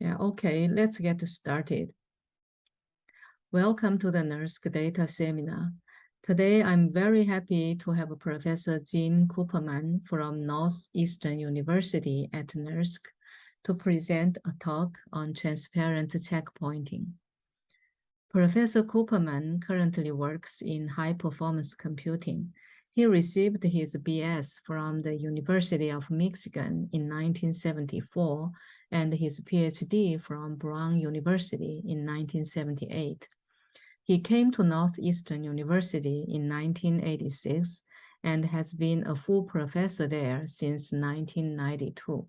Yeah, okay, let's get started. Welcome to the NERSC Data Seminar. Today, I'm very happy to have Professor Gene Cooperman from Northeastern University at NERSC to present a talk on transparent checkpointing. Professor Cooperman currently works in high-performance computing. He received his BS from the University of Michigan in 1974 and his PhD from Brown University in 1978. He came to Northeastern University in 1986 and has been a full professor there since 1992.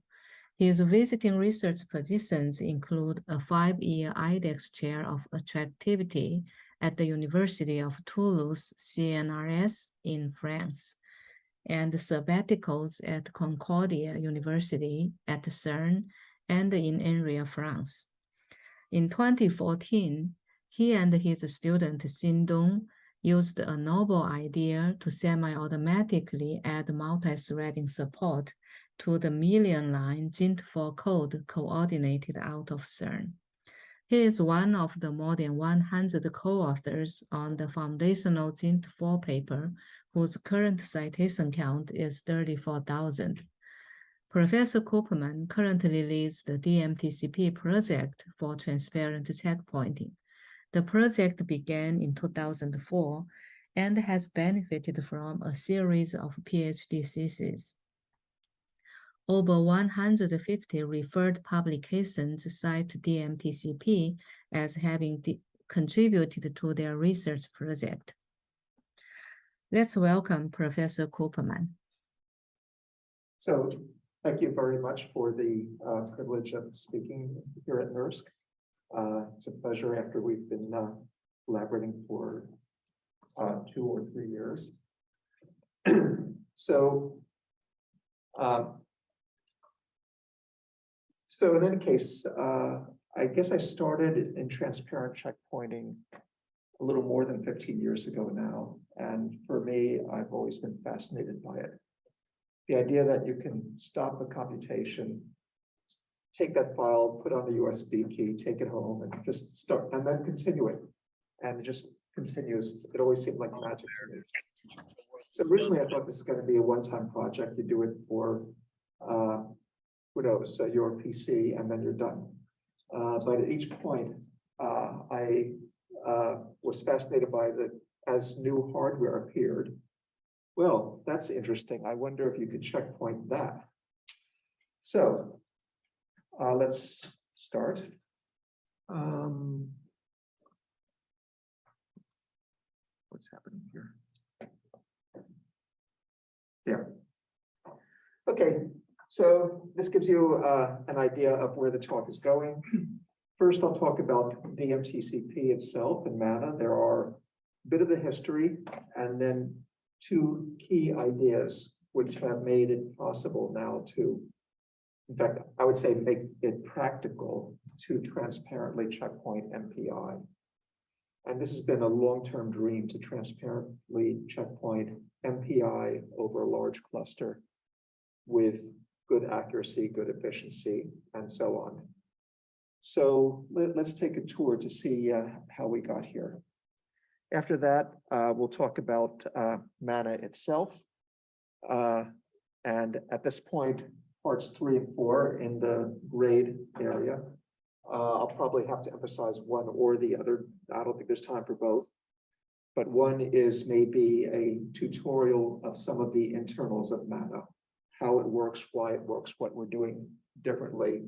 His visiting research positions include a five-year IDEX Chair of Attractivity at the University of Toulouse CNRS in France, and sabbaticals at Concordia University at CERN and in INRIA, France. In 2014, he and his student Xin Dong used a novel idea to semi-automatically add multi-threading support to the million line Geant4 code coordinated out of CERN. He is one of the more than 100 co-authors on the foundational Geant4 paper, whose current citation count is 34,000. Professor Cooperman currently leads the DMTCP project for transparent checkpointing. The project began in 2004 and has benefited from a series of PhD theses. Over 150 referred publications cite DMTCP as having contributed to their research project. Let's welcome Professor Cooperman. So Thank you very much for the uh, privilege of speaking here at NERSC. Uh, it's a pleasure after we've been uh, collaborating for uh, two or three years. so, um, so in any case, uh, I guess I started in transparent checkpointing a little more than 15 years ago now. And for me, I've always been fascinated by it the idea that you can stop a computation, take that file, put on the USB key, take it home and just start and then continue it. And it just continues. It always seemed like magic to me. So originally I thought this is going to be a one-time project. You do it for, uh, who knows, uh, your PC and then you're done. Uh, but at each point, uh, I uh, was fascinated by the, as new hardware appeared, well, that's interesting. I wonder if you could checkpoint that. So uh, let's start. Um, what's happening here? There. Okay, so this gives you uh, an idea of where the talk is going. First, I'll talk about DMTCP itself and MANA. There are a bit of the history and then two key ideas which have made it possible now to, in fact, I would say make it practical to transparently checkpoint MPI. And this has been a long-term dream to transparently checkpoint MPI over a large cluster with good accuracy, good efficiency, and so on. So let, us take a tour to see uh, how we got here. After that, uh, we'll talk about uh, MANA itself. Uh, and at this point, parts three and four in the grade area. Uh, I'll probably have to emphasize one or the other. I don't think there's time for both. But one is maybe a tutorial of some of the internals of MANA, how it works, why it works, what we're doing differently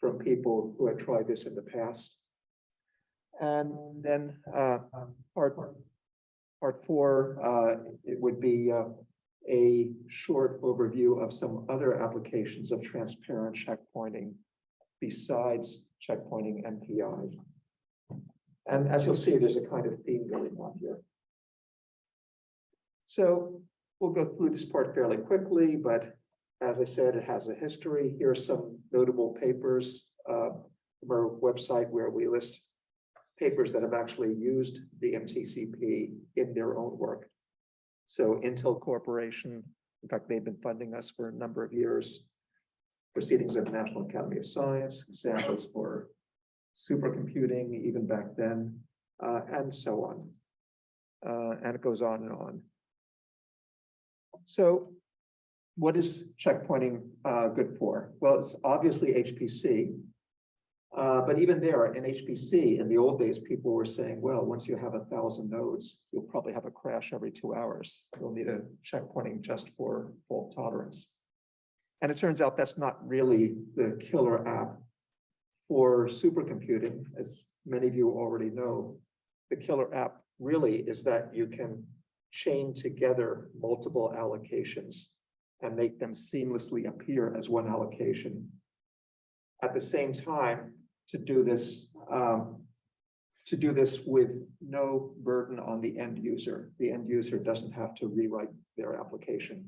from people who had tried this in the past. And then uh, part part four, uh, it would be uh, a short overview of some other applications of transparent checkpointing besides checkpointing MPI. And as you'll see, there's a kind of theme going on here. So we'll go through this part fairly quickly, but as I said, it has a history. Here are some notable papers uh, from our website where we list papers that have actually used DMTCP in their own work. So Intel Corporation, in fact, they've been funding us for a number of years. proceedings of the National Academy of Science, examples for supercomputing even back then, uh, and so on. Uh, and it goes on and on. So what is checkpointing uh, good for? Well, it's obviously HPC. Uh, but even there in HPC, in the old days, people were saying, well, once you have a thousand nodes, you'll probably have a crash every two hours. You'll need a checkpointing just for fault tolerance. And it turns out that's not really the killer app for supercomputing, as many of you already know. The killer app really is that you can chain together multiple allocations and make them seamlessly appear as one allocation. At the same time, to do this, um, to do this with no burden on the end user. The end user doesn't have to rewrite their application.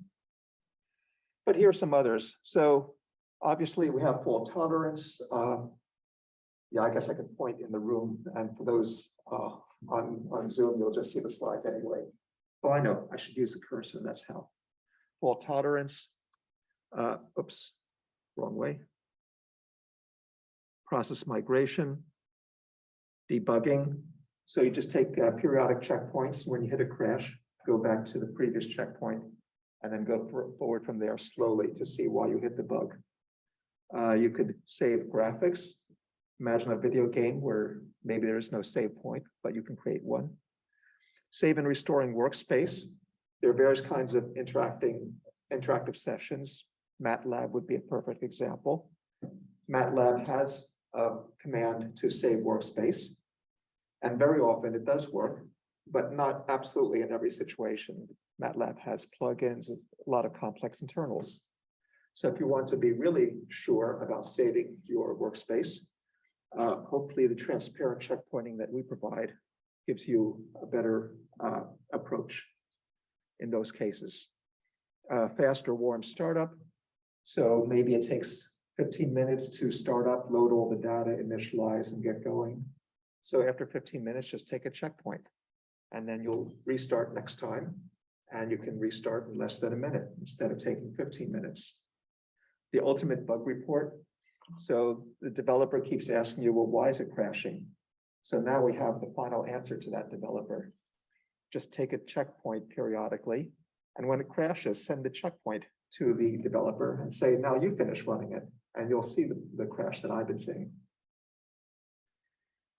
But here are some others. So obviously we have fault tolerance. Um, yeah, I guess I could point in the room and for those uh, on, on Zoom, you'll just see the slides anyway. Oh, I know, I should use the cursor, that's how. Fault tolerance. Uh, oops, wrong way. Process migration. Debugging. So you just take uh, periodic checkpoints. When you hit a crash, go back to the previous checkpoint and then go for, forward from there slowly to see why you hit the bug. Uh, you could save graphics. Imagine a video game where maybe there is no save point, but you can create one. Save and restoring workspace. There are various kinds of interacting interactive sessions. MATLAB would be a perfect example. MATLAB has a command to save workspace. And very often it does work, but not absolutely in every situation. MATLAB has plugins, a lot of complex internals. So if you want to be really sure about saving your workspace, uh, hopefully the transparent checkpointing that we provide gives you a better uh, approach in those cases. Uh, faster warm startup. So maybe it takes 15 minutes to start up, load all the data, initialize and get going. So after 15 minutes, just take a checkpoint and then you'll restart next time. And you can restart in less than a minute instead of taking 15 minutes. The ultimate bug report. So the developer keeps asking you, well, why is it crashing? So now we have the final answer to that developer. Just take a checkpoint periodically. And when it crashes, send the checkpoint to the developer and say, now you finish running it. And you'll see the, the crash that I've been seeing.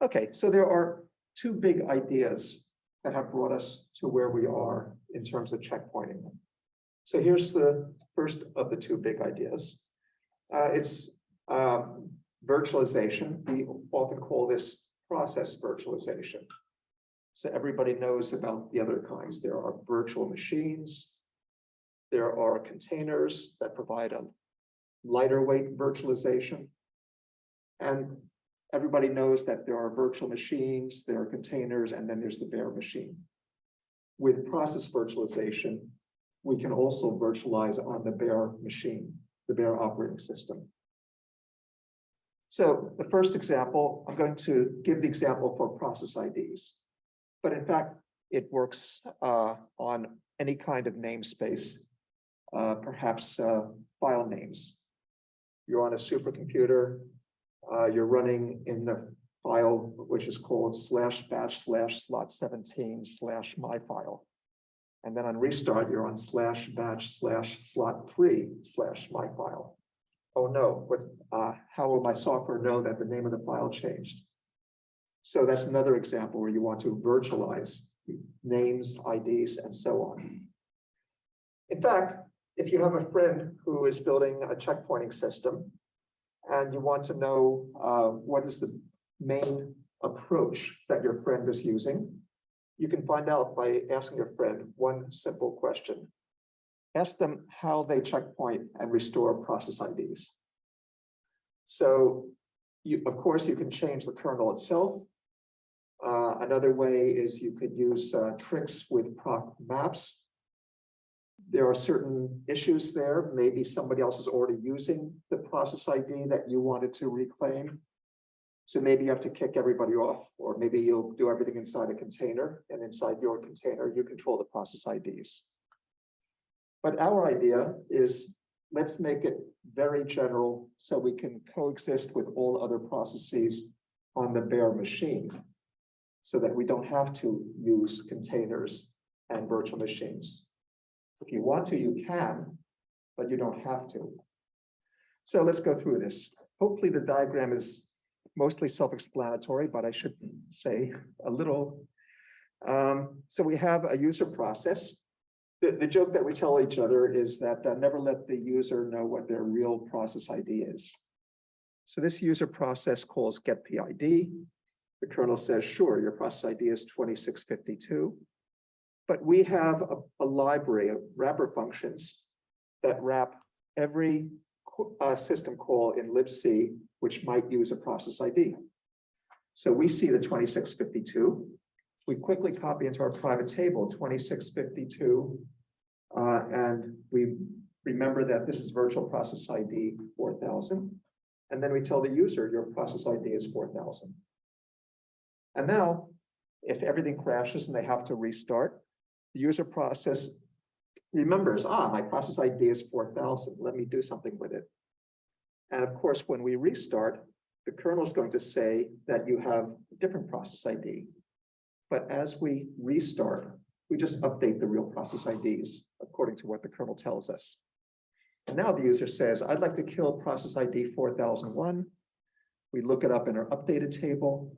Okay, so there are two big ideas that have brought us to where we are in terms of checkpointing. So here's the first of the two big ideas. Uh, it's um, virtualization. We often call this process virtualization. So everybody knows about the other kinds. There are virtual machines. There are containers that provide a lighter weight virtualization. And everybody knows that there are virtual machines, there are containers, and then there's the bare machine. With process virtualization, we can also virtualize on the bare machine, the bare operating system. So the first example, I'm going to give the example for process IDs. But in fact, it works uh, on any kind of namespace, uh, perhaps uh, file names. You're on a supercomputer, uh, you're running in the file which is called slash batch slash slot 17 slash my file. And then on restart, you're on slash batch slash slot three slash my file. Oh no, what, uh, how will my software know that the name of the file changed? So that's another example where you want to virtualize names, IDs, and so on. In fact, if you have a friend who is building a checkpointing system and you want to know uh, what is the main approach that your friend is using, you can find out by asking your friend one simple question. Ask them how they checkpoint and restore process IDs. So you, of course, you can change the kernel itself. Uh, another way is you could use uh, tricks with proc maps. There are certain issues there. Maybe somebody else is already using the process ID that you wanted to reclaim. So maybe you have to kick everybody off, or maybe you'll do everything inside a container, and inside your container, you control the process IDs. But our idea is let's make it very general so we can coexist with all other processes on the bare machine. So that we don't have to use containers and virtual machines. If you want to, you can, but you don't have to. So let's go through this. Hopefully the diagram is mostly self-explanatory, but I should say a little. Um, so we have a user process. The, the joke that we tell each other is that uh, never let the user know what their real process ID is. So this user process calls get PID. The kernel says, sure, your process ID is twenty-six fifty-two. But we have a, a library of wrapper functions that wrap every uh, system call in libc, which might use a process ID. So we see the twenty-six fifty-two. We quickly copy into our private table twenty-six fifty-two. Uh, and we remember that this is virtual process ID four thousand. And then we tell the user your process ID is four thousand. And now, if everything crashes and they have to restart, the user process remembers, ah, my process ID is four thousand, let me do something with it. And of course, when we restart, the kernel is going to say that you have a different process ID. But as we restart, we just update the real process IDs according to what the kernel tells us. And now the user says, I'd like to kill process ID four thousand one. We look it up in our updated table.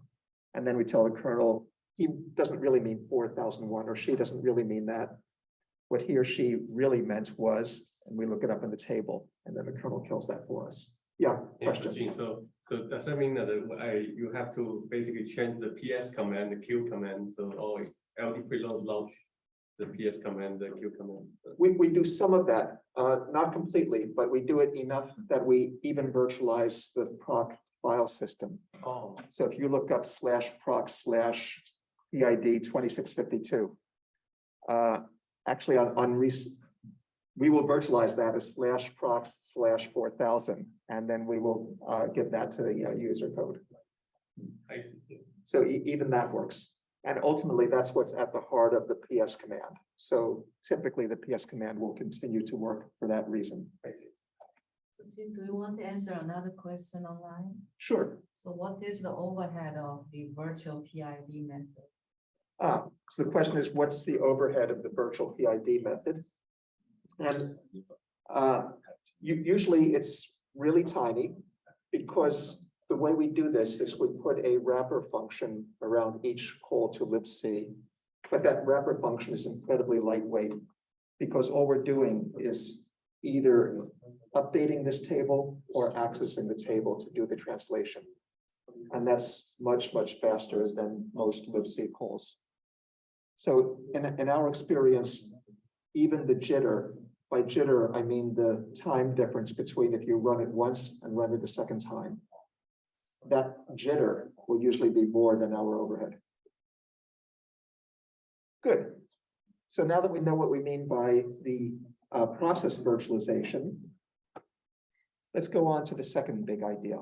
And then we tell the kernel, he doesn't really mean four thousand one, or she doesn't really mean that. What he or she really meant was, and we look it up in the table, and then the kernel kills that for us. Yeah, Yeah, question. So, so does that mean that I, you have to basically change the PS command, the Q command, so all LD preload launch the PS command, the Q command? We, we do some of that, uh, not completely, but we do it enough that we even virtualize the proc file system. Oh. So if you look up slash proc slash PID twenty-six fifty-two. Uh, actually on, on res- we will virtualize that as slash proc slash four thousand, and then we will, uh, give that to the uh, user code. I see. So e- even that works. And ultimately, that's what's at the heart of the PS command. So typically, the PS command will continue to work for that reason. So Jim, do you want to answer another question online? Sure. So what is the overhead of the virtual PID method? Ah, so the question is, what's the overhead of the virtual PID method? And uh, usually it's really tiny because the way we do this is we put a wrapper function around each call to libc. But that wrapper function is incredibly lightweight because all we're doing is either updating this table or accessing the table to do the translation. And that's much, much faster than most libc calls. So in, in our experience, even the jitter, by jitter, I mean the time difference between if you run it once and run it a second time. That jitter will usually be more than our overhead. Good. So now that we know what we mean by the uh, process virtualization, let's go on to the second big idea.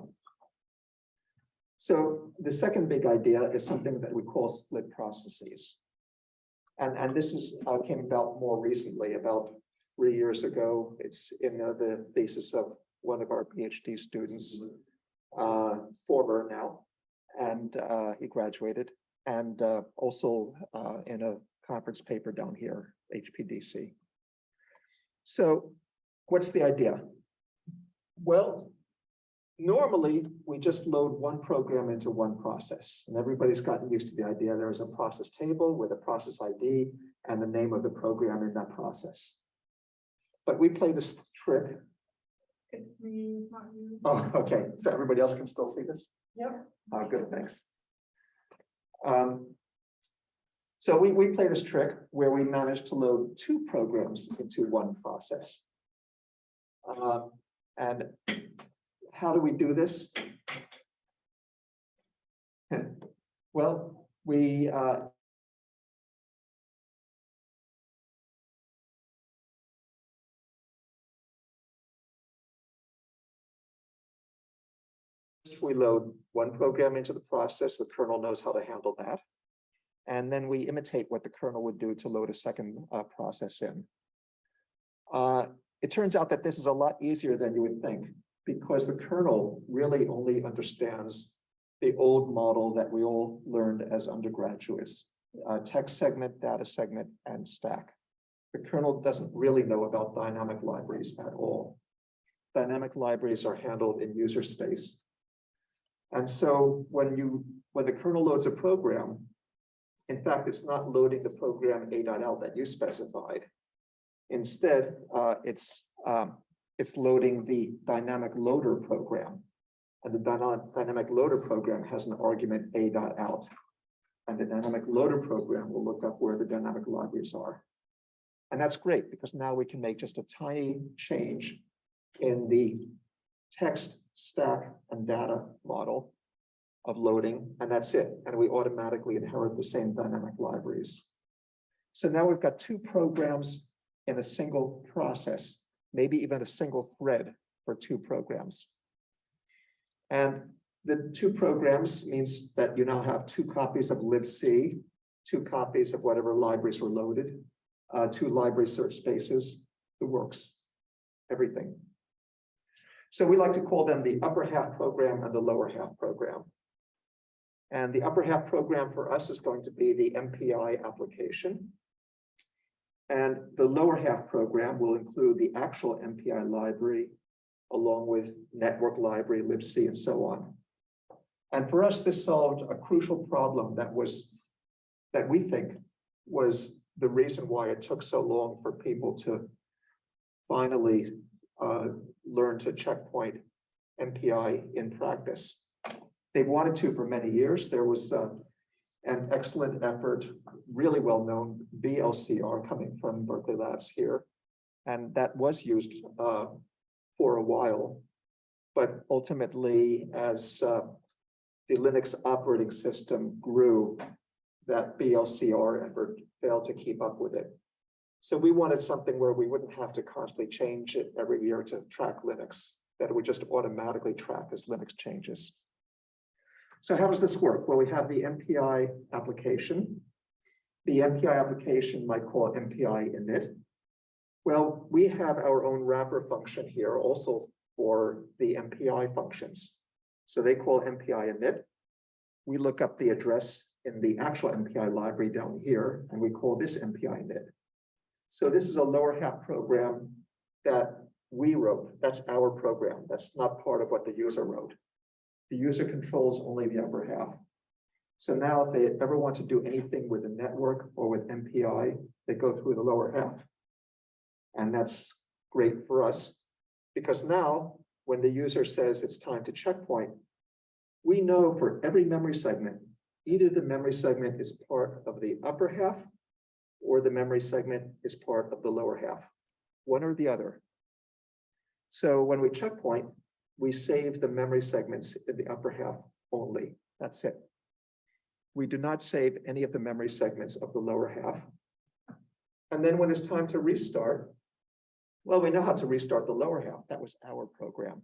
So the second big idea is something that we call split processes. And, and this is, uh, came about more recently, about three years ago. It's in uh, the thesis of one of our PhD students, uh, former now, and, uh, he graduated. And, uh, also, uh, in a conference paper down here, HPDC. So what's the idea? Well, normally, we just load one program into one process, and everybody's gotten used to the idea there is a process table with a process ID and the name of the program in that process. But we play this trick. It's me, it's not you. Oh, okay, so everybody else can still see this? Yep. Uh, good, thanks. Um, so we, we play this trick where we manage to load two programs into one process. Um, and how do we do this? Well, we, uh, we load one program into the process, the kernel knows how to handle that. And then we imitate what the kernel would do to load a second uh, process in. Uh, it turns out that this is a lot easier than you would think, because the kernel really only understands the old model that we all learned as undergraduates, uh, text segment, data segment, and stack. The kernel doesn't really know about dynamic libraries at all. Dynamic libraries are handled in user space. And so when you, when the kernel loads a program, in fact, it's not loading the program A.out that you specified. Instead, uh, it's, um, it's loading the dynamic loader program. And the dynamic, loader program has an argument A.out. And the dynamic loader program will look up where the dynamic libraries are. And that's great because now we can make just a tiny change in the text stack and data model of loading, and that's it. And we automatically inherit the same dynamic libraries. So now we've got two programs in a single process, maybe even a single thread for two programs. And the two programs means that you now have two copies of libc, two copies of whatever libraries were loaded, uh, two library search spaces, the works, everything. So we like to call them the upper half program and the lower half program. And the upper half program for us is going to be the MPI application. And the lower half program will include the actual MPI library along with network library, libc, and so on. And for us, this solved a crucial problem that was, that we think was the reason why it took so long for people to finally uh, learn to checkpoint MPI in practice. They've wanted to for many years. There was uh, an excellent effort, really well-known BLCR coming from Berkeley Labs here. And that was used uh, for a while. But ultimately, as uh, the Linux operating system grew, that BLCR effort failed to keep up with it. So we wanted something where we wouldn't have to constantly change it every year to track Linux, that it would just automatically track as Linux changes. So how does this work? Well, we have the MPI application. The MPI application might call MPI init. Well, we have our own wrapper function here also for the MPI functions. So they call MPI init. We look up the address in the actual MPI library down here, and we call this MPI init. So this is a lower half program that we wrote. That's our program. That's not part of what the user wrote. The user controls only the upper half. So now if they ever want to do anything with the network or with MPI, they go through the lower half. And that's great for us because now when the user says it's time to checkpoint, we know for every memory segment, either the memory segment is part of the upper half or the memory segment is part of the lower half, one or the other. So when we checkpoint, we save the memory segments in the upper half only. That's it. We do not save any of the memory segments of the lower half. And then when it's time to restart, well, we know how to restart the lower half. That was our program.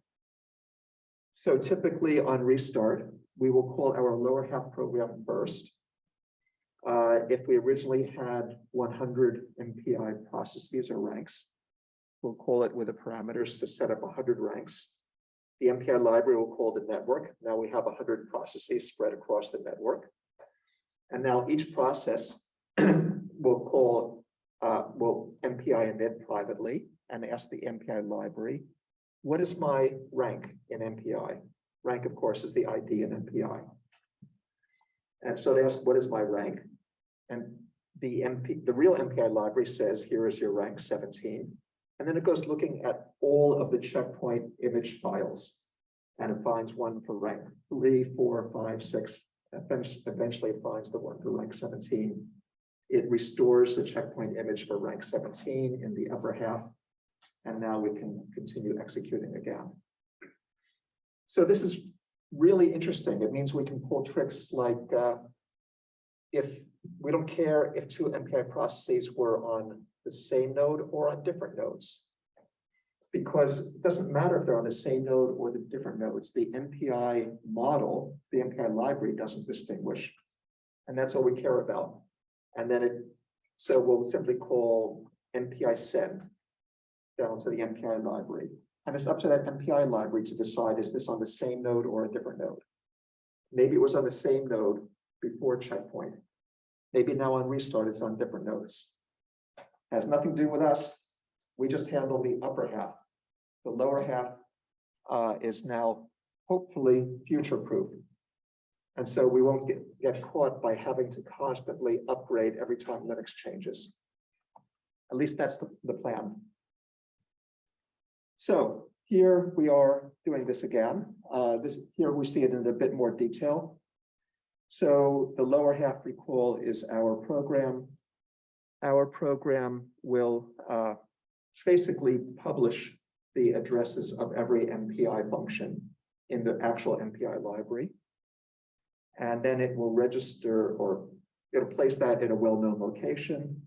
So typically on restart, we will call our lower half program first. Uh, if we originally had one hundred MPI processes or ranks, we'll call it with the parameters to set up hundred ranks. The MPI library will call the network. Now we have hundred processes spread across the network. And now each process will call, uh, will MPI init privately and ask the MPI library, what is my rank in MPI? Rank, of course, is the ID in MPI. And so they ask, what is my rank? And the MP, the real MPI library says, here is your rank 17. And then it goes looking at all of the checkpoint image files. And it finds one for rank three, four, five, six. Eventually, it finds the one for rank 17. It restores the checkpoint image for rank 17 in the upper half. And now we can continue executing again. So this is really interesting. It means we can pull tricks like uh, if we don't care if two MPI processes were on the same node or on different nodes. Because it doesn't matter if they're on the same node or the different nodes. The MPI model, the MPI library doesn't distinguish. And that's all we care about. And then it, so we'll simply call MPI send down to the MPI library. And it's up to that MPI library to decide, is this on the same node or a different node? Maybe it was on the same node before checkpoint. Maybe now on restart, it's on different nodes. Has nothing to do with us. We just handle the upper half. The lower half uh, is now hopefully future-proof. And so we won't get, get caught by having to constantly upgrade every time Linux changes. At least that's the, the plan. So here we are doing this again. Uh, this, here we see it in a bit more detail. So the lower half recall is our program. Our program will uh, basically publish the addresses of every MPI function in the actual MPI library. And then it will register or it'll place that in a well-known location.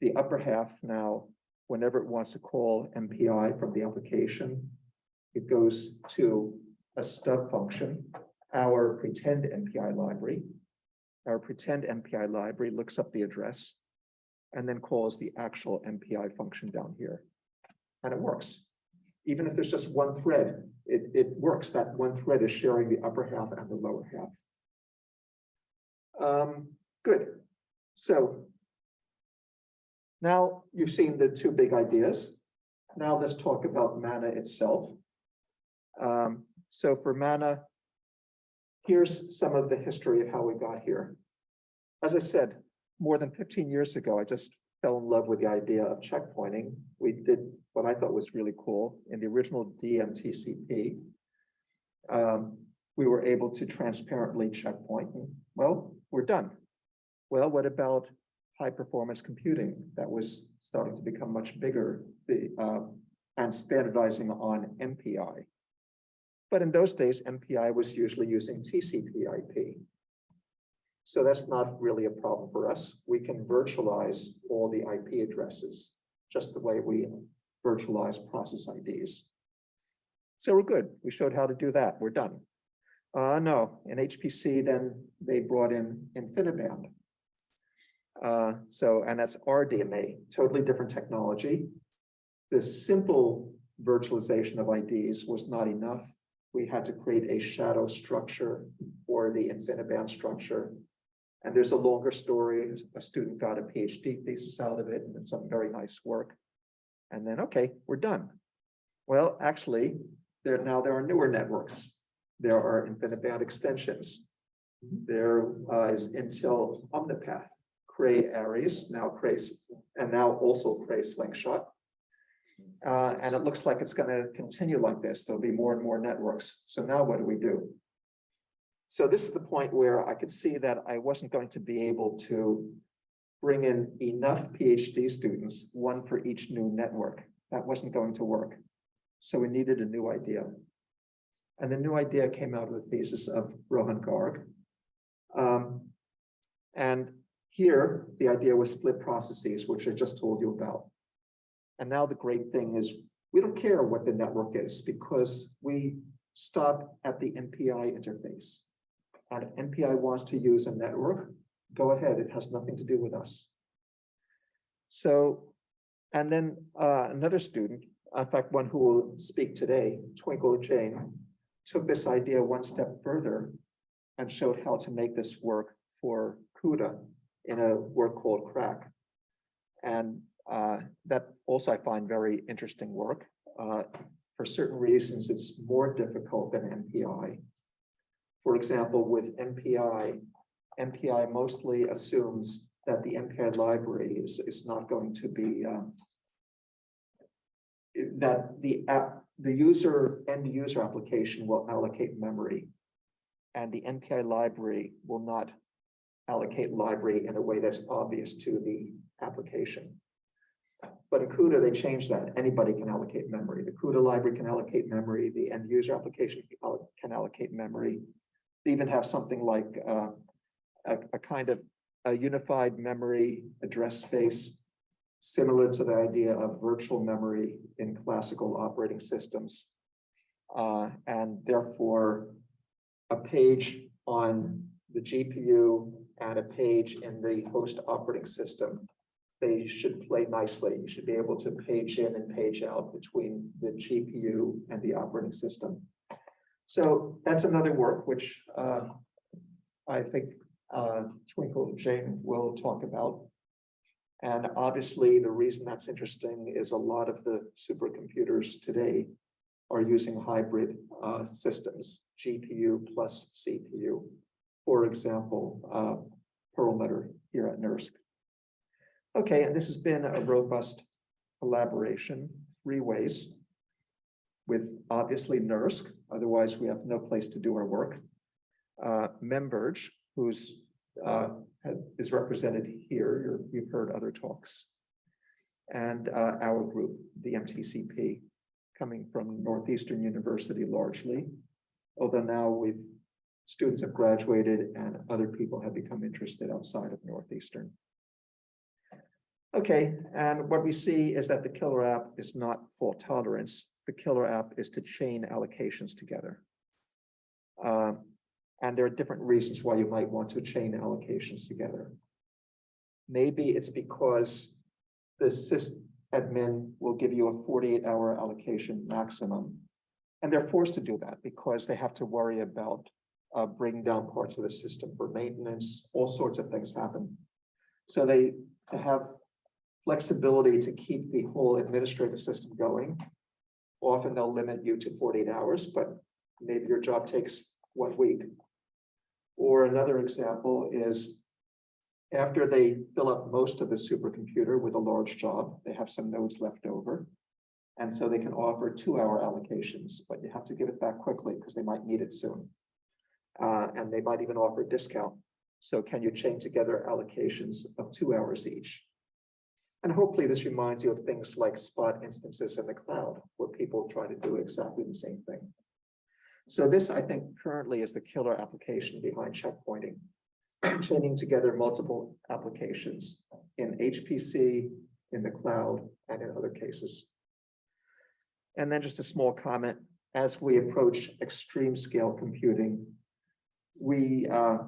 The upper half now, whenever it wants to call MPI from the application, it goes to a stub function, our pretend MPI library. Our pretend MPI library looks up the address and then calls the actual MPI function down here. And it works. Even if there's just one thread, it, it works. That one thread is sharing the upper half and the lower half. Um, good. So now you've seen the two big ideas. Now let's talk about mana itself. Um, so for mana, here's some of the history of how we got here. As I said, more than 15 years ago, I just fell in love with the idea of checkpointing. We did what I thought was really cool in the original DMTCP. Um, we were able to transparently checkpoint. Well, we're done. Well, what about high performance computing that was starting to become much bigger the, uh, and standardizing on MPI? But in those days, MPI was usually using TCP/IP. So that's not really a problem for us. We can virtualize all the IP addresses, just the way we virtualize process IDs. So we're good. We showed how to do that. We're done. Uh, no, in HPC, then they brought in InfiniBand. Uh, so, and that's RDMA, totally different technology. The simple virtualization of IDs was not enough. We had to create a shadow structure for the InfiniBand structure. And there's a longer story. A student got a PhD thesis out of it and some very nice work. And then, okay, we're done. Well, actually, there now there are newer networks. There are InfiniBand extensions. There uh, is Intel Omnipath, Cray Aries, now Cray, and now also Cray Slingshot. Uh, and it looks like it's going to continue like this. There'll be more and more networks. So now what do we do? So this is the point where I could see that I wasn't going to be able to bring in enough PhD students, one for each new network. That wasn't going to work. So we needed a new idea. And the new idea came out of the thesis of Rohan Garg. Um, and here, the idea was split processes, which I just told you about. And now the great thing is we don't care what the network is because we stop at the MPI interface. And MPI wants to use a network, go ahead. It has nothing to do with us. So, and then uh, another student, in fact, one who will speak today, Twinkle Jain, took this idea one step further and showed how to make this work for CUDA in a work called CRAC. And uh, that also I find very interesting work. Uh, for certain reasons, it's more difficult than MPI. For example, with MPI, MPI mostly assumes that the MPI library is, is not going to be um, that the app, the user, end user application will allocate memory. And the MPI library will not allocate library in a way that's obvious to the application. But in CUDA, they changed that. Anybody can allocate memory. The CUDA library can allocate memory. The end user application can allocate memory. They even have something like uh, a, a kind of a unified memory address space similar to the idea of virtual memory in classical operating systems. Uh, and therefore, a page on the GPU and a page in the host operating system they should play nicely. You should be able to page in and page out between the GPU and the operating system. So that's another work which uh, I think uh, Twinkle Jain will talk about. And obviously, the reason that's interesting is a lot of the supercomputers today are using hybrid uh, systems, GPU plus CPU. For example, uh, Perlmutter here at NERSC. Okay, and this has been a robust collaboration, three ways. With obviously NERSC, otherwise we have no place to do our work. Uh, MemVerge, who's uh, is represented here, You're- you've heard other talks. And uh, our group, DMTCP, coming from Northeastern University largely. Although now we've, students have graduated and other people have become interested outside of Northeastern. Okay, and what we see is that the killer app is not fault tolerance. The killer app is to chain allocations together. Um, and there are different reasons why you might want to chain allocations together. Maybe it's because the sys admin will give you a forty-eight hour allocation maximum. And they're forced to do that because they have to worry about uh, bringing down parts of the system for maintenance, all sorts of things happen. So they to have flexibility to keep the whole administrative system going. Often they'll limit you to forty-eight hours, but maybe your job takes one week. Or another example is after they fill up most of the supercomputer with a large job, they have some nodes left over. And so they can offer two-hour allocations, but you have to give it back quickly because they might need it soon. Uh, and they might even offer a discount. So can you chain together allocations of two hours each? And hopefully this reminds you of things like spot instances in the cloud, where people try to do exactly the same thing. So this, I think, currently is the killer application behind checkpointing. Chaining together multiple applications in HPC, in the cloud, and in other cases. And then just a small comment, as we approach extreme scale computing, we, uh,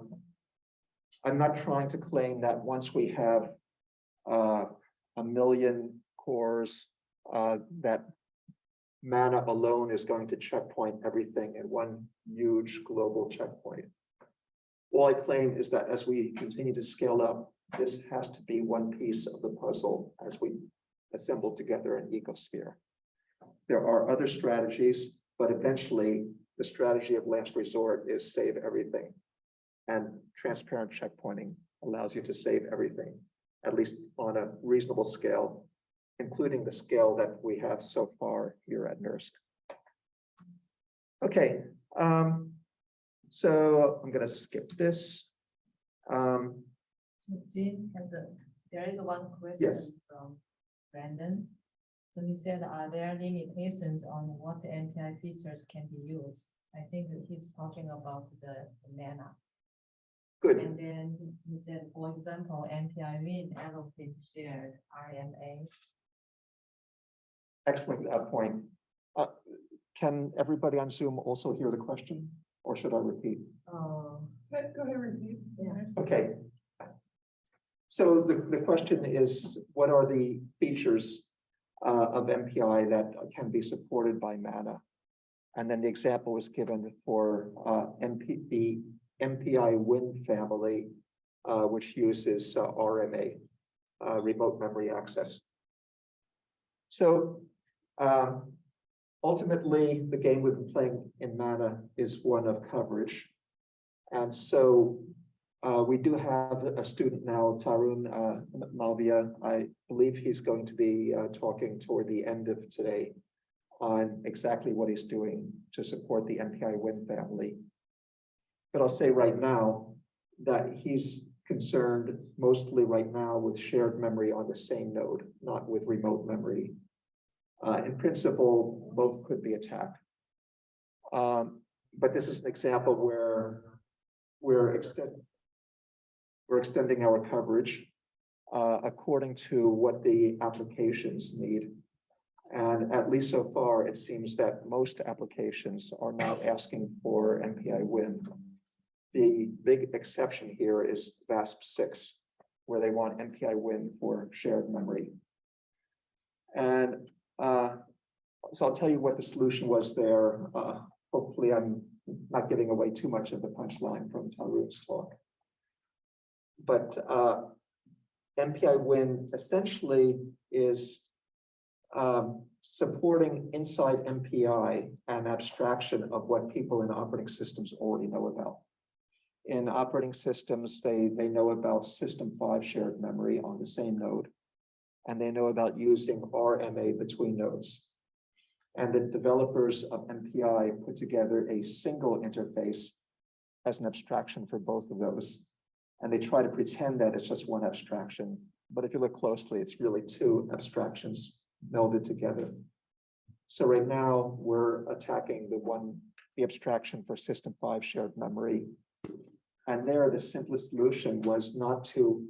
I'm not trying to claim that once we have uh, a million cores, uh, that mana alone is going to checkpoint everything in one huge global checkpoint. All I claim is that as we continue to scale up, this has to be one piece of the puzzle as we assemble together an ecosphere. There are other strategies, but eventually the strategy of last resort is save everything. And transparent checkpointing allows you to save everything, at least on a reasonable scale, including the scale that we have so far here at NERSC. Okay, um, so I'm gonna skip this. Um, So Jean has a, there is one question Yes. from Brandon. So he said, are there limitations on what the MPI features can be used? I think that he's talking about the the mana. Good, And then he- he said, for example, MPI win allocate shared RMA. excellent uh, point. Uh, can everybody on Zoom also hear the question, or should I repeat? Oh, Go go ahead, repeat. Yeah. Okay. So the, the question is, what are the features uh, of MPI that can be supported by MANA? And then the example was given for uh, MP, the MPI Win family, uh, which uses uh, RMA, uh, remote memory access. So um, ultimately, the game we've been playing in MANA is one of coverage. And so uh, we do have a student now, Tarun uh, Malvia. I believe he's going to be uh, talking toward the end of today on exactly what he's doing to support the MPI Win family. But I'll say right now that he's concerned mostly right now with shared memory on the same node, not with remote memory. Uh, in principle, both could be attacked. Um, but this is an example where we're extending we're extending our coverage uh, according to what the applications need. And at least so far, it seems that most applications are now asking for MPI win. The big exception here is VASP six, where they want MPI win for shared memory. And uh, so I'll tell you what the solution was there. Uh, hopefully I'm not giving away too much of the punchline from Tarun's talk. But uh, MPI win essentially is um, supporting inside MPI an abstraction of what people in operating systems already know about. In operating systems, they, they know about system five shared memory on the same node. And they know about using RMA between nodes. And the developers of MPI put together a single interface as an abstraction for both of those. And they try to pretend that it's just one abstraction. But if you look closely, it's really two abstractions melded together. So right now, we're attacking the one, the abstraction for system five shared memory. And there, the simplest solution was not to,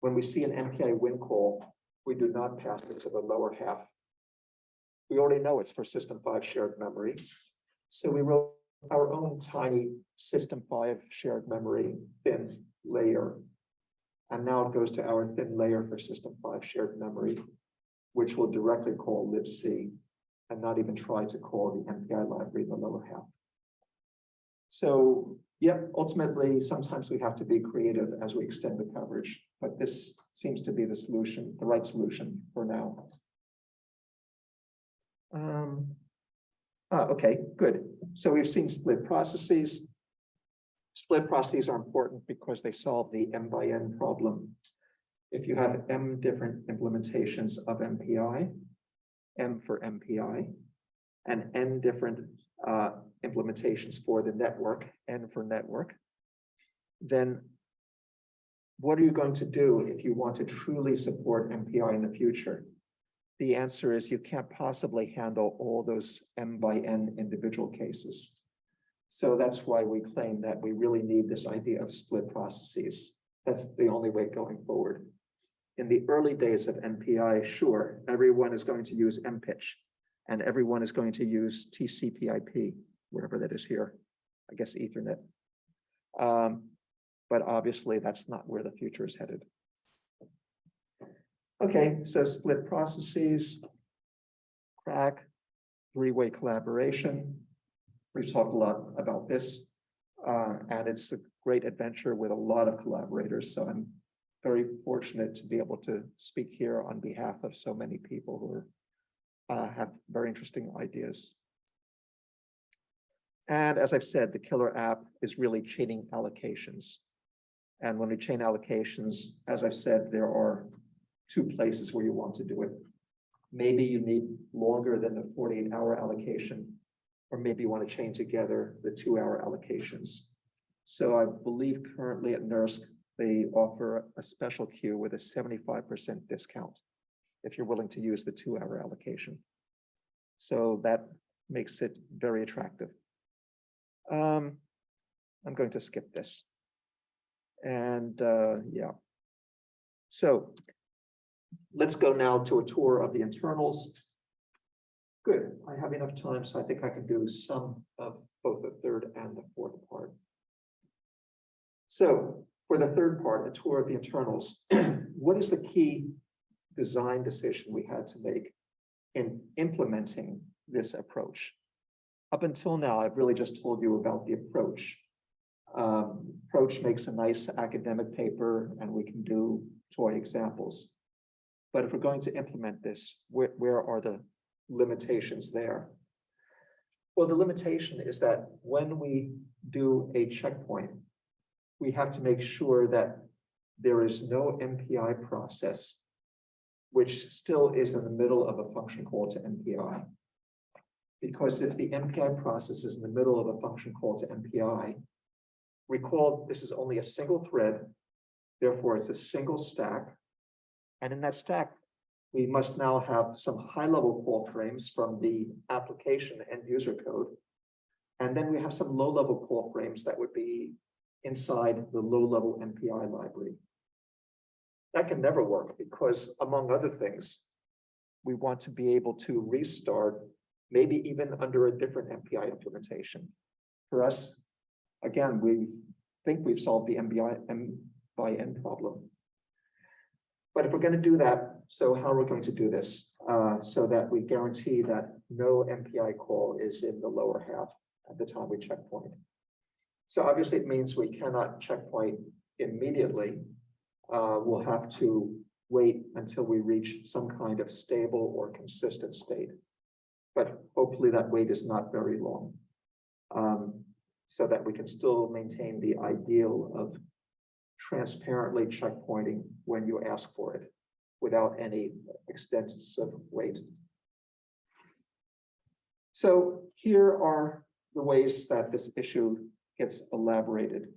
when we see an MPI win call, we do not pass it to the lower half. We already know it's for system five shared memory. So we wrote our own tiny system five shared memory thin layer. And now it goes to our thin layer for system five shared memory, which will directly call libc and not even try to call the MPI library in the lower half. So, yep, ultimately, sometimes we have to be creative as we extend the coverage, but this seems to be the solution, the right solution for now. Um, ah, okay, good. So we've seen split processes. Split processes are important because they solve the M by N problem. If you have M different implementations of MPI, M for MPI, and N different uh, implementations for the network, N for network, then what are you going to do if you want to truly support MPI in the future? The answer is you can't possibly handle all those M by N individual cases. So that's why we claim that we really need this idea of split processes. That's the only way going forward. In the early days of MPI, sure, everyone is going to use MPICH and everyone is going to use TCP/IP, whatever that is here, I guess Ethernet. Um, but obviously that's not where the future is headed. Okay, so split processes, CRAC, three-way collaboration. We've talked a lot about this, uh, and it's a great adventure with a lot of collaborators. So I'm very fortunate to be able to speak here on behalf of so many people who are, uh, have very interesting ideas. And as I've said, the killer app is really chaining allocations. And when we chain allocations, as I've said, there are two places where you want to do it. Maybe you need longer than the forty-eight hour allocation, or maybe you want to chain together the two hour allocations. So I believe currently at NERSC, they offer a special queue with a seventy-five percent discount if you're willing to use the two hour allocation. So that makes it very attractive. Um, I'm going to skip this. And uh, yeah. So let's go now to a tour of the internals. Good, I have enough time, so I think I can do some of both the third and the fourth part. So for the third part, a tour of the internals, what is the key design decision we had to make in implementing this approach? Up until now, I've really just told you about the approach. Um, approach makes a nice academic paper and we can do toy examples. But if we're going to implement this, where, where are the limitations there? Well, the limitation is that when we do a checkpoint, we have to make sure that there is no MPI process which still is in the middle of a function call to MPI. Because if the MPI process is in the middle of a function call to MPI, recall this is only a single thread, therefore it's a single stack. And in that stack, we must now have some high-level call frames from the application and user code. And then we have some low-level call frames that would be inside the low-level MPI library. That can never work because among other things, we want to be able to restart, maybe even under a different MPI implementation. For us, again, we think we've solved the MBI M by N problem. But if we're gonna do that, so how are we going to do this? Uh, so that we guarantee that no MPI call is in the lower half at the time we checkpoint. So obviously it means we cannot checkpoint immediately. Uh, we'll have to wait until we reach some kind of stable or consistent state. But hopefully that wait is not very long. Um, so that we can still maintain the ideal of transparently checkpointing when you ask for it without any extensive wait. So here are the ways that this issue gets elaborated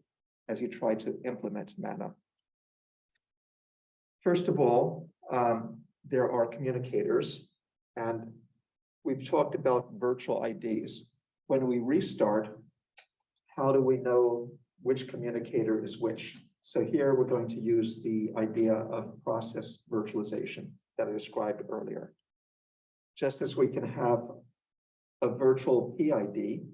as you try to implement MANA. First of all, um, there are communicators and we've talked about virtual IDs. When we restart, how do we know which communicator is which? So here we're going to use the idea of process virtualization that I described earlier. Just as we can have a virtual PID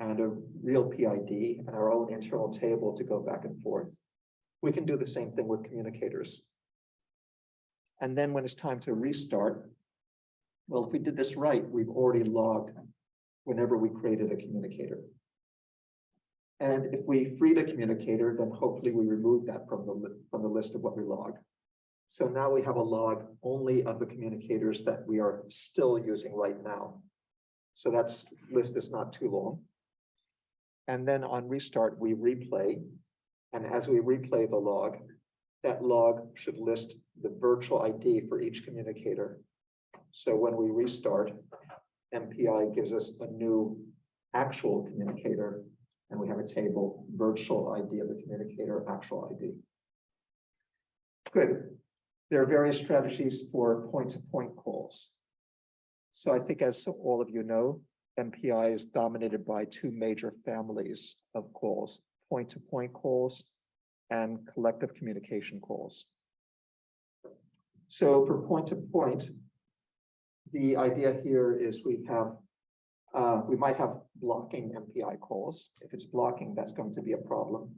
and a real PID and our own internal table to go back and forth, we can do the same thing with communicators. And then when it's time to restart, well, if we did this right, we've already logged whenever we created a communicator. And if we freed a communicator, then hopefully we remove that from the, from the list of what we log. So now we have a log only of the communicators that we are still using right now. So that's list is not too long. And then on restart, we replay. And as we replay the log, that log should list the virtual ID for each communicator. So when we restart, MPI gives us a new actual communicator and we have a table, virtual ID of the communicator, actual ID. Good. There are various strategies for point-to-point calls. So I think as all of you know, MPI is dominated by two major families of calls, point-to-point calls and collective communication calls. So for point-to-point, the idea here is we have uh, we might have blocking MPI calls. If it's blocking, that's going to be a problem.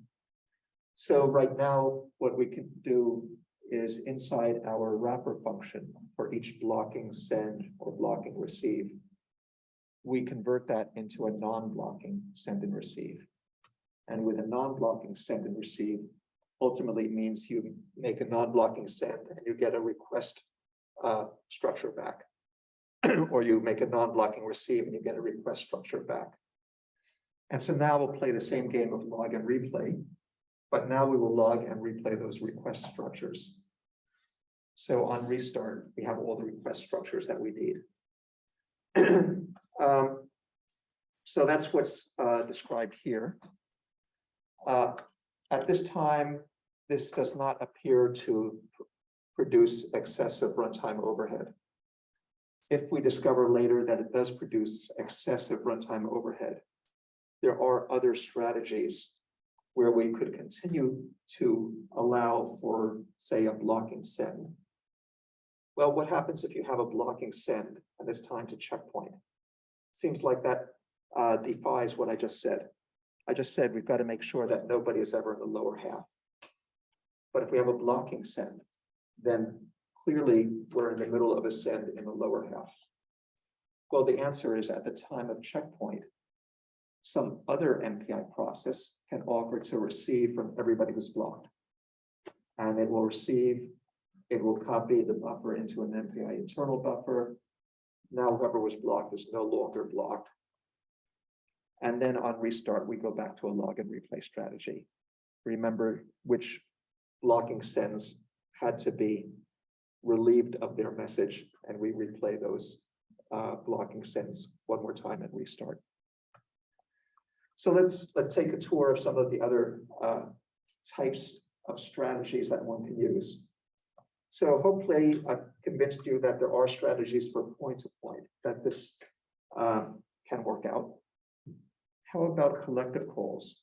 So right now, what we can do is inside our wrapper function for each blocking send or blocking receive, we convert that into a non-blocking send and receive. And with a non-blocking send and receive, ultimately means you make a non-blocking send and you get a request uh, structure back or you make a non-blocking receive and you get a request structure back. And so now we'll play the same game of log and replay, but now we will log and replay those request structures. So on restart, we have all the request structures that we need. Um, so that's what's uh, described here. Uh, at this time, this does not appear to produce excessive runtime overhead if we discover later that it does produce excessive runtime overhead, there are other strategies where we could continue to allow for, say, a blocking send. Well, what happens if you have a blocking send and it's time to checkpoint? Seems like that uh, defies what I just said. I just said we've got to make sure that nobody is ever in the lower half. But if we have a blocking send, then clearly we're in the middle of a send in the lower half. Well, the answer is at the time of checkpoint, some other MPI process can offer to receive from everybody who's blocked. And it will receive, it will copy the buffer into an MPI internal buffer. Now whoever was blocked is no longer blocked. And then on restart, we go back to a log and replay strategy. Remember which blocking sends had to be relieved of their message and we replay those uh, blocking sends one more time and restart. So let's let's take a tour of some of the other uh, types of strategies that one can use. So hopefully I've convinced you that there are strategies for point to point that this um, can work out. How about collective calls?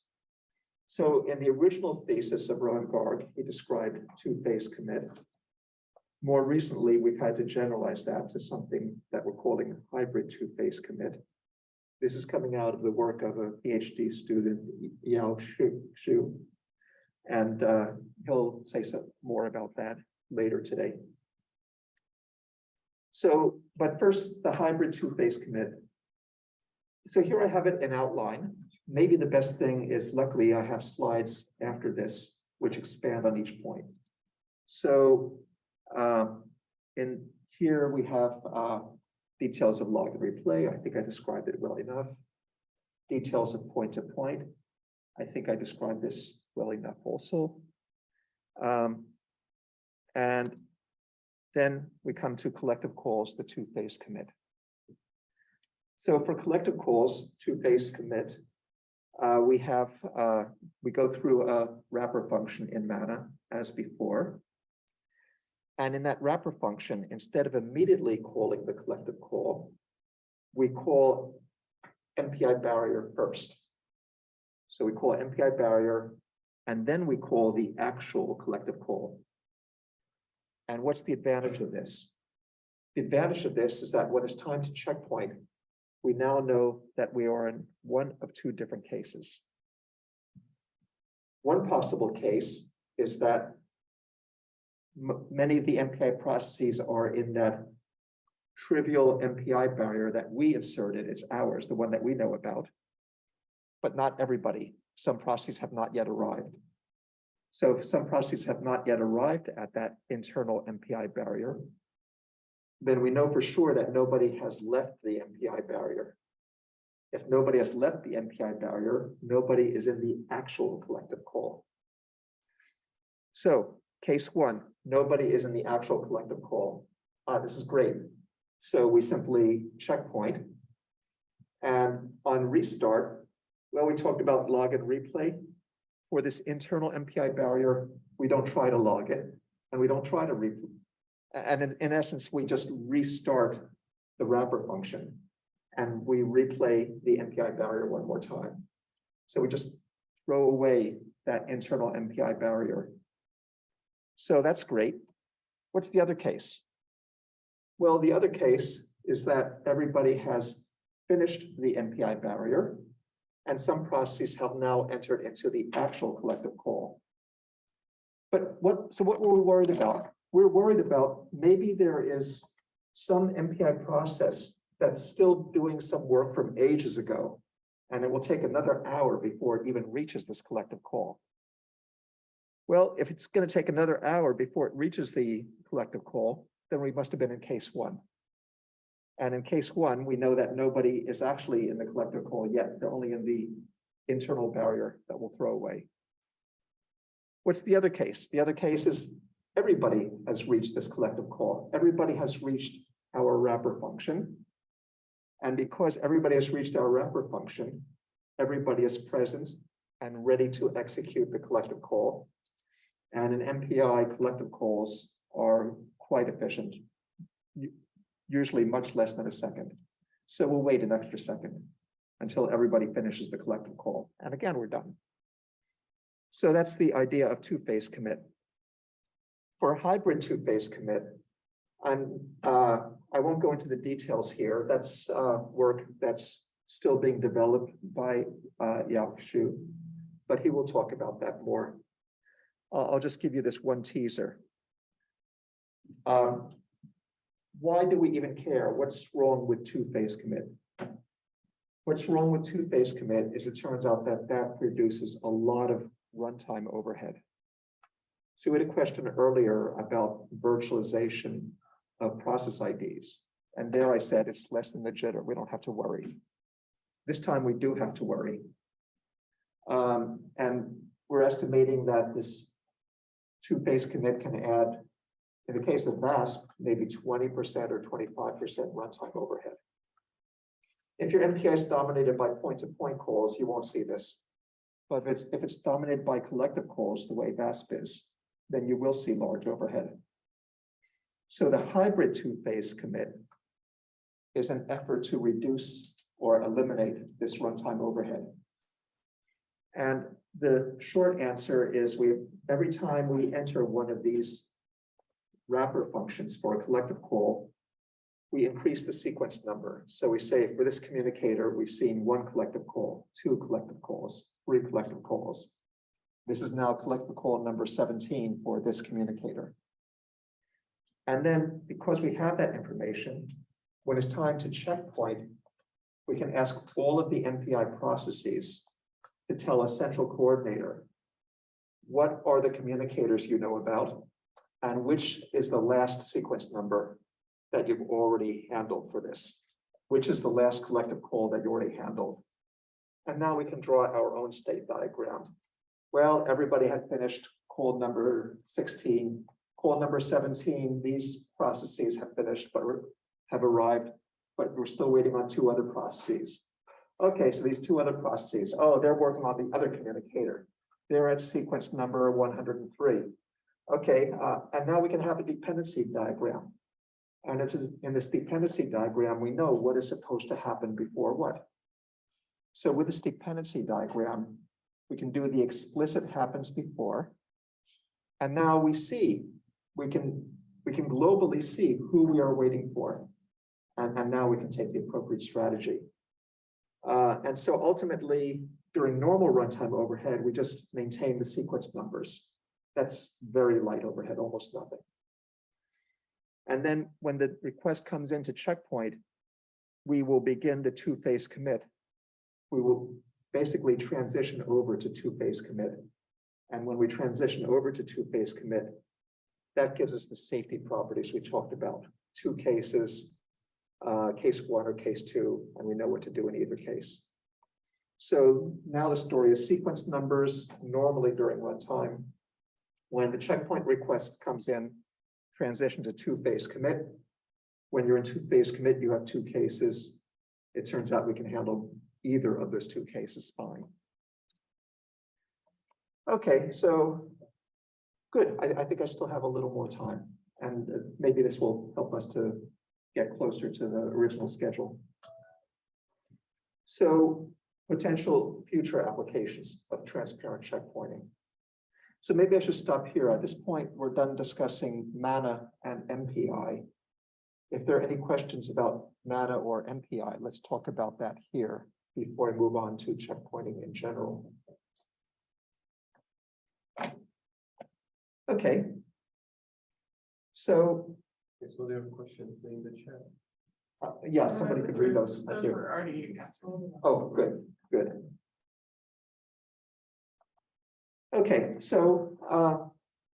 So in the original thesis of Rohan Garg, he described two-phase commit more recently, we've had to generalize that to something that we're calling hybrid two-phase commit. This is coming out of the work of a PhD student, Yao. Xu. And uh, he'll say some more about that later today. So, but first, the hybrid two-phase commit. So here I have it in outline. Maybe the best thing is luckily I have slides after this, which expand on each point. So, um, in here we have, uh, details of log and replay. I think I described it well enough. Details of point to point. I think I described this well enough also. Um, and then we come to collective calls, the two-phase commit. So for collective calls, two-phase commit, uh, we have, uh, we go through a wrapper function in Mana as before. And in that wrapper function, instead of immediately calling the collective call, we call MPI barrier first. So we call MPI barrier, and then we call the actual collective call. And what's the advantage of this? The advantage of this is that when it's time to checkpoint, we now know that we are in one of two different cases. One possible case is that many of the MPI processes are in that trivial MPI barrier that we inserted, it's ours, the one that we know about. But not everybody. Some processes have not yet arrived. So if some processes have not yet arrived at that internal MPI barrier, then we know for sure that nobody has left the MPI barrier. If nobody has left the MPI barrier, nobody is in the actual collective call. So case one, nobody is in the actual collective call. Ah, this is great. So we simply checkpoint. And on restart, well, we talked about log and replay. For this internal MPI barrier, we don't try to log it and we don't try to replay. And in, in essence, we just restart the wrapper function and we replay the MPI barrier one more time. So we just throw away that internal MPI barrier. So that's great. What's the other case? Well, the other case is that everybody has finished the MPI barrier and some processes have now entered into the actual collective call. But what, so what were we worried about? We're worried about maybe there is some MPI process that's still doing some work from ages ago. And it will take another hour before it even reaches this collective call. Well, if it's going to take another hour before it reaches the collective call, then we must have been in case one. And in case one, we know that nobody is actually in the collective call yet. They're only in the internal barrier that we'll throw away. What's the other case? The other case is everybody has reached this collective call. Everybody has reached our wrapper function. And because everybody has reached our wrapper function, everybody is present and ready to execute the collective call. And in MPI, collective calls are quite efficient. Usually much less than a second. So we'll wait an extra second until everybody finishes the collective call. And again, we're done. So that's the idea of two-phase commit. For a hybrid two-phase commit, I'm, uh, I won't go into the details here. That's, uh, work that's still being developed by, uh, Yao Xu. But he will talk about that more. Uh, I'll just give you this one teaser. Um, why do we even care? What's wrong with two-phase commit? What's wrong with two-phase commit is it turns out that that produces a lot of runtime overhead. So we had a question earlier about virtualization of process IDs. And there I said it's less than the jitter. We don't have to worry. This time we do have to worry. Um, and we're estimating that this two-phase commit can add, in the case of VASP, maybe twenty percent or twenty-five percent runtime overhead. If your MPI is dominated by point-to-point calls, you won't see this. But if it's, if it's dominated by collective calls, the way VASP is, then you will see large overhead. So the hybrid two-phase commit is an effort to reduce or eliminate this runtime overhead. And the short answer is we, every time we enter one of these wrapper functions for a collective call, we increase the sequence number. So we say for this communicator, we've seen one collective call, two collective calls, three collective calls. This is now collective call number seventeen for this communicator. And then because we have that information, when it's time to checkpoint, we can ask all of the MPI processes to tell a central coordinator what are the communicators you know about and which is the last sequence number that you've already handled for this? Which is the last collective call that you already handled? And now we can draw our own state diagram. Well, everybody had finished call number sixteen, call number seventeen, these processes have finished, but have arrived, but we're still waiting on two other processes. Okay, so these two other processes, oh, they're working on the other communicator. They're at sequence number one hundred and three. Okay, uh, and now we can have a dependency diagram. And if in this dependency diagram, we know what is supposed to happen before what. So with this dependency diagram, we can do the explicit happens before. And now we see, we can, we can globally see who we are waiting for. And, and now we can take the appropriate strategy. Uh, and so ultimately, during normal runtime overhead, we just maintain the sequence numbers. That's very light overhead, almost nothing. And then when the request comes into checkpoint, we will begin the two-phase commit. We will basically transition over to two-phase commit. And when we transition over to two-phase commit, that gives us the safety properties we talked about. Two cases, uh, case one or case two, and we know what to do in either case. So now the story is sequence numbers normally during runtime. When the checkpoint request comes in, transition to two-phase commit. When you're in two-phase commit, you have two cases. It turns out we can handle either of those two cases fine. Okay, so good. I, I think I still have a little more time and uh, maybe this will help us to get closer to the original schedule. So potential future applications of transparent checkpointing. So maybe I should stop here. At this point, we're done discussing MANA and MPI. If there are any questions about MANA or MPI, let's talk about that here before I move on to checkpointing in general. Okay. So, So there are questions in the chat. uh, yeah, somebody could read those. Thank Those you. were already answered. Oh, good, good. Okay, so, uh,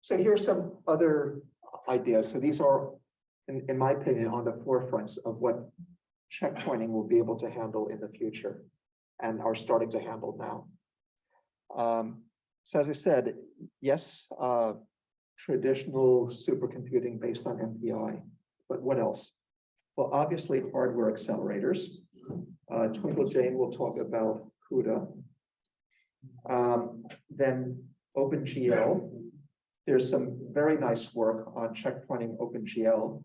so here's some other ideas. So these are, in, in my opinion, on the forefronts of what checkpointing will be able to handle in the future and are starting to handle now. Um, so as I said, yes, uh, traditional supercomputing based on MPI, but what else? Well, obviously hardware accelerators. Uh, Twinkle Jain will talk about CUDA. Um, then OpenGL. There's some very nice work on checkpointing OpenGL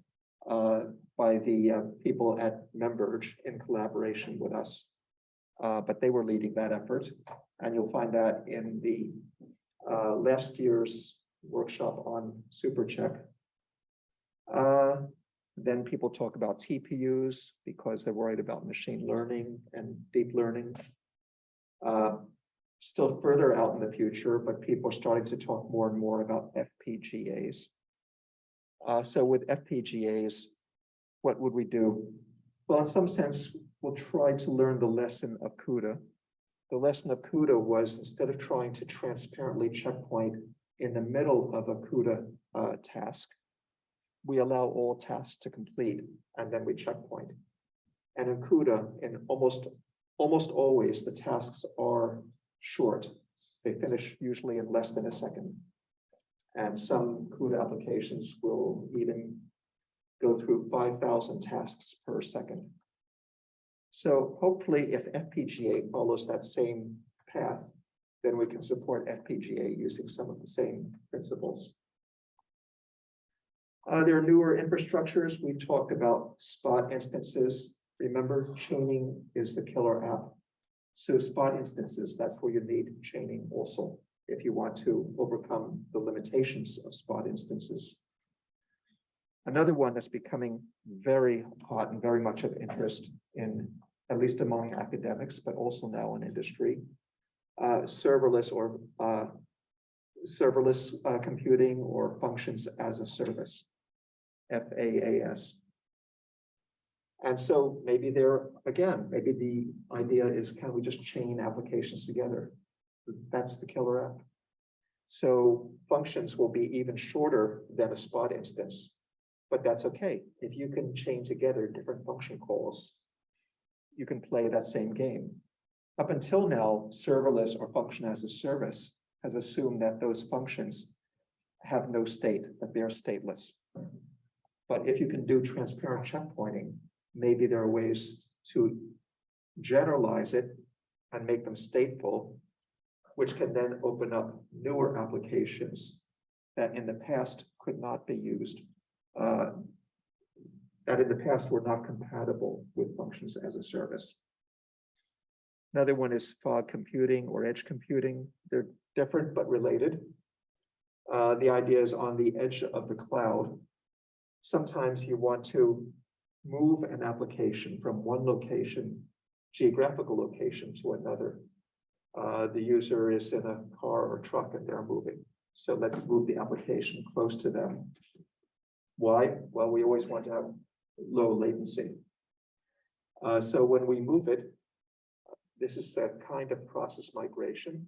uh, by the uh, people at MemVerge in collaboration with us. Uh, but they were leading that effort, and you'll find that in the uh, last year's workshop on SuperCheck. Uh, then people talk about TPUs because they're worried about machine learning and deep learning. Uh, still further out in the future, but people are starting to talk more and more about FPGAs. Uh, so with FPGAs, what would we do? Well, in some sense, we'll try to learn the lesson of CUDA. The lesson of CUDA was instead of trying to transparently checkpoint in the middle of a CUDA uh, task, we allow all tasks to complete and then we checkpoint. And in CUDA, in almost, almost always, the tasks are short. They finish usually in less than a second. And some CUDA applications will even go through five thousand tasks per second. So hopefully if FPGA follows that same path, then we can support FPGA using some of the same principles. Uh, there are newer infrastructures. We've talked about spot instances. Remember, chaining is the killer app. So spot instances, that's where you need chaining also, if you want to overcome the limitations of spot instances. Another one that's becoming very hot and very much of interest in, at least among academics, but also now in industry. Uh, serverless or uh, serverless uh, computing or functions as a service. FAAS. And so maybe there, again, maybe the idea is, can we just chain applications together? That's the killer app. So functions will be even shorter than a spot instance. But that's okay. If you can chain together different function calls, you can play that same game. Up until now, serverless or function as a service has assumed that those functions have no state, that they're stateless. But if you can do transparent checkpointing, maybe there are ways to generalize it and make them stateful, which can then open up newer applications that in the past could not be used. Uh, That in the past were not compatible with functions as a service. Another one is fog computing or edge computing. They're different but related. Uh, the idea is on the edge of the cloud. Sometimes you want to move an application from one location, geographical location to another. Uh, the user is in a car or truck and they're moving. So let's move the application close to them. Why? Well, we always want to have low latency. Uh, so when we move it, this is a kind of process migration,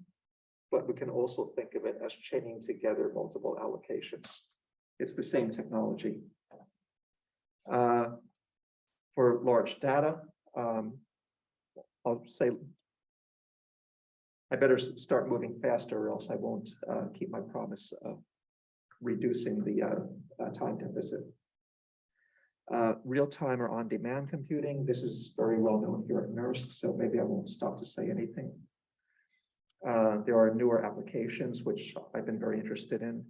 but we can also think of it as chaining together multiple allocations. It's the same technology. Uh, For large data, um, I'll say I better start moving faster or else I won't uh, keep my promise of reducing the uh, time deficit. Uh, real-time or on-demand computing, this is very well known here at NERSC, so maybe I won't stop to say anything. Uh, there are newer applications which I've been very interested in.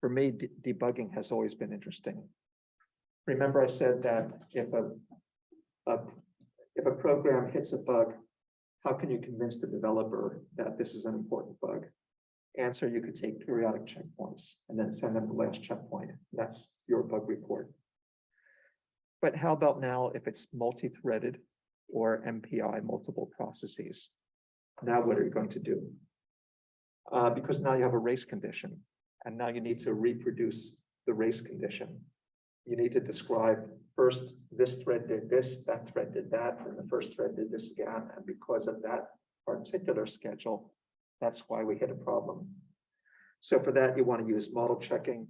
For me, de- debugging has always been interesting. Remember I said that if a, a, if a program hits a bug, how can you convince the developer that this is an important bug? Answer, you could take periodic checkpoints and then send them the last checkpoint. That's your bug report. But how about now if it's multi-threaded or MPI, multiple processes? Now what are you going to do? Uh, because now you have a race condition and now you need to reproduce the race condition. You need to describe first, this thread did this, that thread did that, and the first thread did this again, and because of that particular schedule, that's why we hit a problem. So for that, you want to use model checking.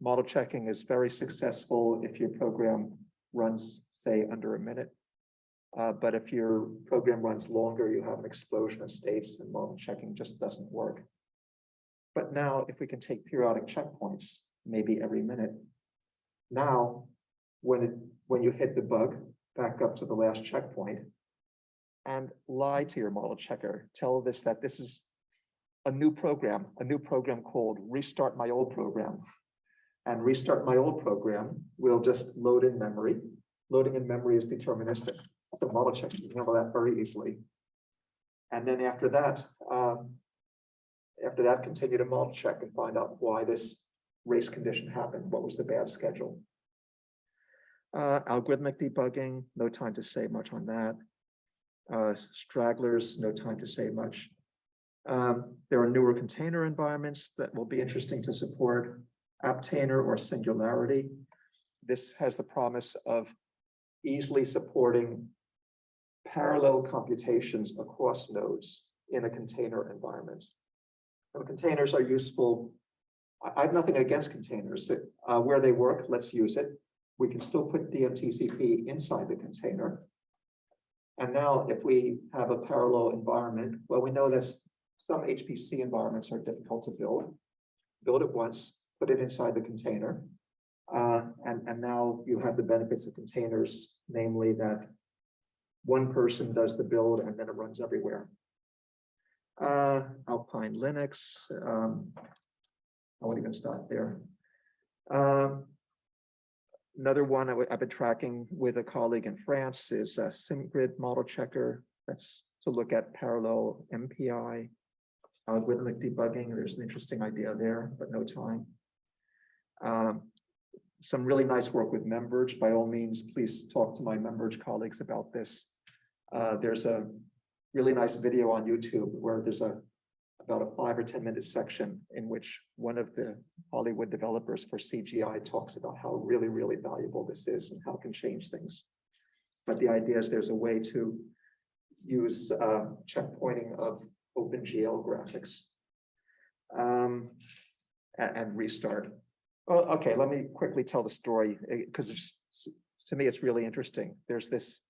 Model checking is very successful if your program runs, say, under a minute. Uh, but if your program runs longer, you have an explosion of states and model checking just doesn't work. But now if we can take periodic checkpoints, maybe every minute. Now, when it, when you hit the bug, back up to the last checkpoint. And lie to your model checker, tell this that this is a new program, a new program called restart my old program. And restart my old program will just load in memory. Loading in memory is deterministic. So model check can handle that very easily. And then after that, um, after that, continue to model check and find out why this race condition happened. What was the bad schedule? Uh, algorithmic debugging, no time to say much on that. Uh, stragglers, no time to say much. Um, there are newer container environments that will be interesting to support. Apptainer or Singularity. This has the promise of easily supporting parallel computations across nodes in a container environment. And containers are useful. I, have nothing against containers. Uh, where they work, let's use it. We can still put DMTCP inside the container. And now if we have a parallel environment, well, we know that some HPC environments are difficult to build. Build it once, put it inside the container. Uh, and, and now you have the benefits of containers, namely that one person does the build and then it runs everywhere. Uh, Alpine Linux, um, I won't even stop there. Um, Another one I've been tracking with a colleague in France is a SimGrid model checker. That's to look at parallel MPI. Algorithmic debugging, there's an interesting idea there, but no time. Um, Some really nice work with MemVerge. By all means, please talk to my MemVerge colleagues about this. Uh, there's a really nice video on YouTube where there's a about a five or ten minute section in which one of the Hollywood developers for CGI talks about how really, really valuable this is and how it can change things. But the idea is there's a way to use uh, checkpointing of OpenGL graphics. Um, a- and, restart. Okay, let me quickly tell the story, because to me, it's really interesting. There's this,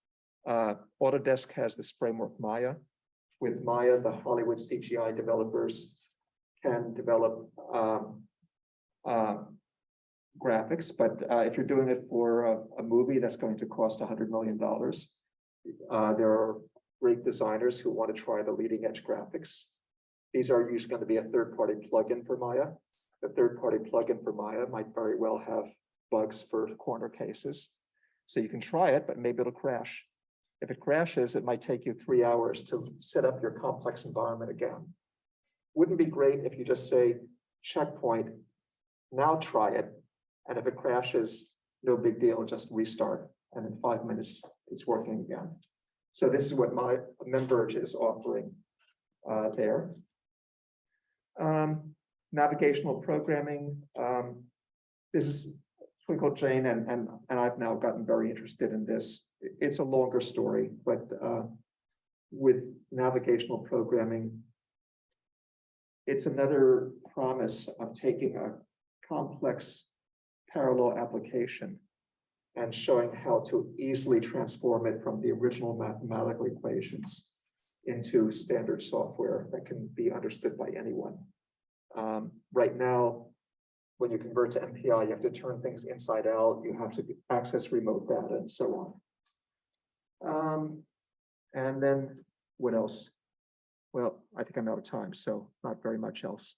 uh, Autodesk has this framework Maya. With Maya, the Hollywood CGI developers can develop, um, uh, graphics, but, uh, if you're doing it for a, a movie, that's going to cost a hundred million dollars. Uh, there are great designers who want to try the leading edge graphics. These are usually going to be a third-party plugin for Maya. The third-party plugin for Maya might very well have bugs for corner cases. So you can try it, but maybe it'll crash. If it crashes, it might take you three hours to set up your complex environment again. Wouldn't be great if you just say checkpoint, now try it. And if it crashes, no big deal, just restart. And in five minutes, it's working again. So this is what my MemVerge is offering uh, there. Um, navigational programming, um, this is Twinkle Jain and, and, and I've now gotten very interested in this. It's a longer story, but, uh, with navigational programming, it's another promise of taking a complex parallel application and showing how to easily transform it from the original mathematical equations into standard software that can be understood by anyone. Um, right now, when you convert to MPI, you have to turn things inside out, you have to access remote data and so on. Um, and then what else? Well, I think I'm out of time, so not very much else.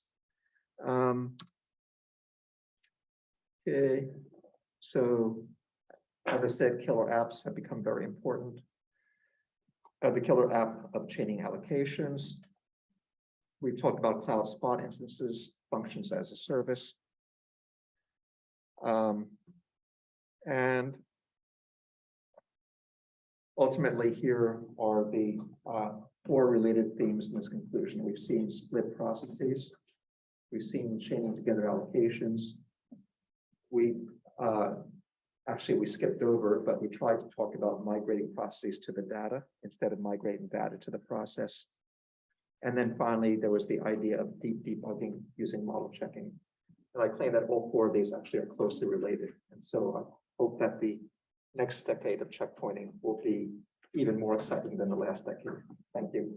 Um, okay, so as I said, killer apps have become very important. Uh, the killer app of chaining allocations. We've talked about cloud spot instances, functions as a service. Um, and ultimately, here are the uh, four related themes in this conclusion. We've seen split processes. We've seen chaining together allocations. We uh, actually, we skipped over, but we tried to talk about migrating processes to the data instead of migrating data to the process. And then finally, there was the idea of deep debugging using model checking. And I claim that all four of these actually are closely related. And so I hope that the next decade of checkpointing will be even more exciting than the last decade. Thank you.